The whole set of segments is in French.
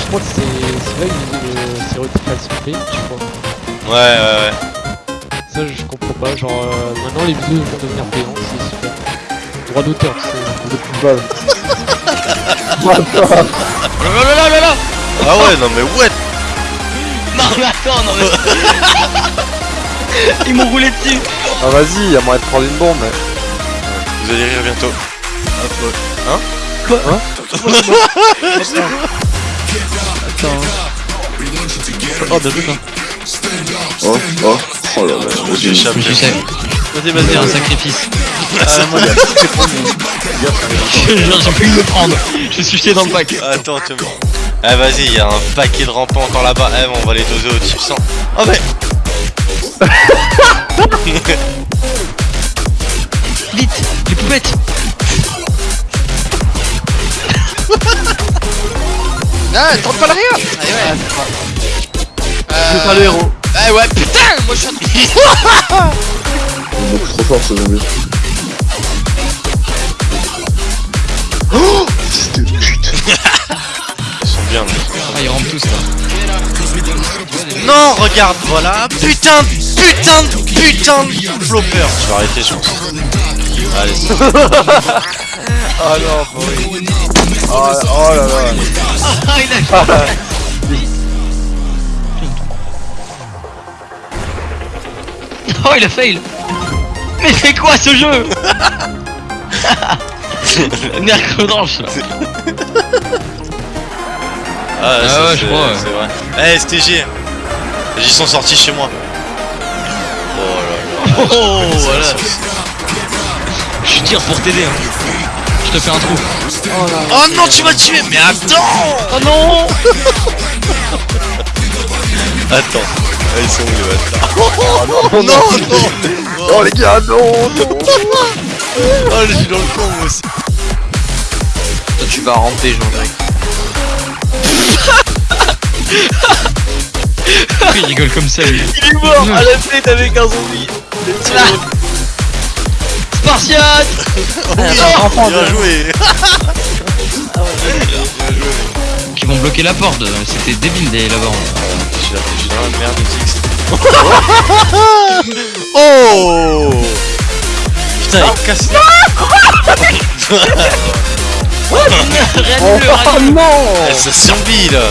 je crois que c'est c'est là le stéréotype facilité, je crois. Ouais, ouais, ouais. Ça, je comprends pas. Genre, euh, maintenant les vidéos vont devenir payantes, c'est super. Droit d'auteur, c'est. De football. Là là là là là Ah ouais, non mais what? Non mais attends, non mais... Ils m'ont roulé dessus Ah vas-y, y'a moyen de prendre une bombe. mais- Vous allez rire bientôt. Oh bien joué toi Oh, oh, oh là là, J'ai vas-y. sais, Vas-y, c'est un sacrifice. Te jure, j'ai pu me prendre. Je suis jeté dans le pack. Attends, tu me... Ah vas-y, il y a un paquet de rampants encore là-bas. Eh, on va les doser au type 100. Oh mais Vite, les poupettes Ah, tente pas le rire Allez, ouais. C'est pas le héros. Ah ouais, putain Moi je suis en Il est beaucoup trop fort ce zombie. Oh Fils de pute Ils sont bien là. Ah, ils rentrent tous là. Non, regarde, voilà. Putain, de- putain, de- putain de flopper. Je vais arrêter, je pense. Allez, c'est- Oh non, pourri. Oh, là- oh là là. Ah, il a... Oh, il a fail Mais c'est quoi ce jeu Mercredanche là Ah, Ah ça, ouais, je c'est- crois, ouais. C'est vrai. Eh, STG. Ils sont sortis chez moi. Oh là là. Oh, Ça, voilà Je tire pour t'aider hein. Je te fais un trou Oh non, tu m'as tué Mais attends Oh non Attends. Ah, ils sont où les bâtards Oh Non, non Oh les gars, non, non. Oh, je suis dans le con, moi aussi. Toi tu vas ramper Jean-Jacques. Pourquoi il rigole comme ça lui Il est mort à la tête avec un zombie. Spartiate Bien joué Qui vont bloquer la porte, c'était débile d'aller là-bas. Je suis dans la merde de Tix. Oh Putain, il casse Réanime-le, Oh non Ça survit là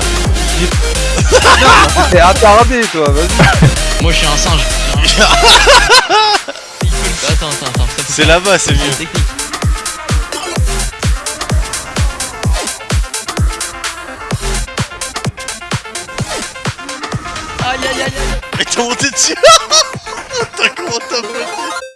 T'es attardé toi, vas-y. Moi je suis un singe. Attends, attends, C'est là-bas, c'est mieux. technique. Aïe aïe aïe aïe Mais t'as monté dessus T'as comment t'as monté